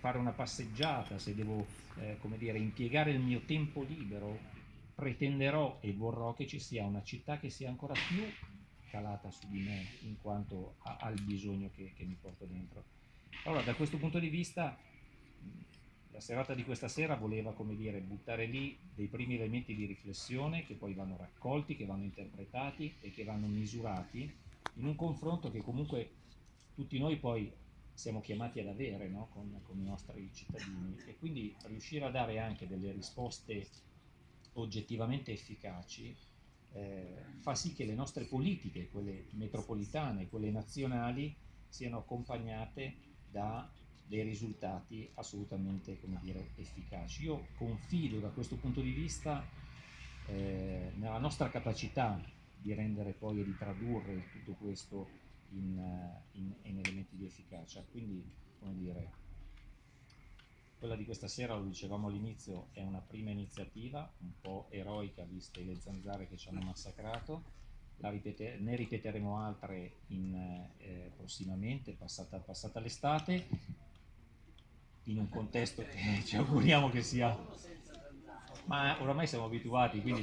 fare una passeggiata, se devo eh, dire, impiegare il mio tempo libero, pretenderò e vorrò che ci sia una città che sia ancora più calata su di me in quanto al bisogno che, che mi porto dentro. Allora, da questo punto di vista, la serata di questa sera voleva, come dire, buttare lì dei primi elementi di riflessione che poi vanno raccolti, che vanno interpretati e che vanno misurati in un confronto che comunque tutti noi poi siamo chiamati ad avere no? con, con, i nostri cittadini e quindi riuscire a dare anche delle risposte oggettivamente efficaci eh, fa sì che le nostre politiche, quelle metropolitane, quelle nazionali, siano accompagnate da dei risultati assolutamente dire, efficaci. Io confido da questo punto di vista eh, nella nostra capacità di rendere poi e di tradurre tutto questo in, in, in elementi di efficacia. Quindi, come dire, quella di questa sera, lo dicevamo all'inizio, è una prima iniziativa, un po' eroica, viste le zanzare che ci hanno massacrato, ripete ne ripeteremo altre in, eh, prossimamente, passata, passata l'estate, in un contesto che ci auguriamo che sia... Ma oramai siamo abituati, quindi